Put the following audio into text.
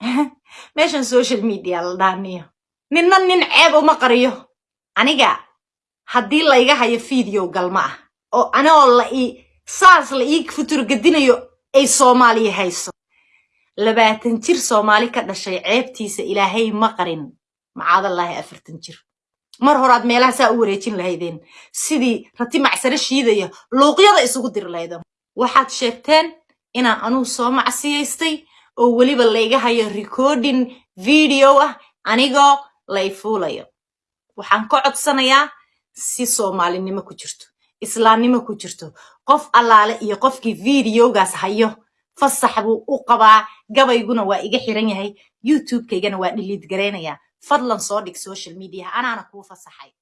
meeshan social media la dhaaniyo. Ninna nin ceeb uma qariyo. Aniga haddii layga hayo video galma ah. Oo anigoo la ii saas la ii futurgadinayo ay soomaaliya hayso. Labaatan jir soomaali ka dhashay ceebtiisa ilaahay ma qarin. Macaadallaahi afartan jir. Mar horaad meelaha saa u wareejin lahaydeen. Sidii rati macsare shiidaya luuqyada isugu diri lahaydeen. Waxaad sheegteen inaan anugu soo macsiyaystay oo weliba layga hayo recording video ah anigoo lay fuulayo. Waxaan ka codsanayaa si soomaalinimo ku jirto islaamnimo ku jirto qof allaale iyo qofkii videogaas hayo. Fasax buu u qabaa gabayguna waa iga xiran yahay youtube-kaygana waa dhiliid garaynayaa fadlan soo dhig social media anaana kuu fasaxay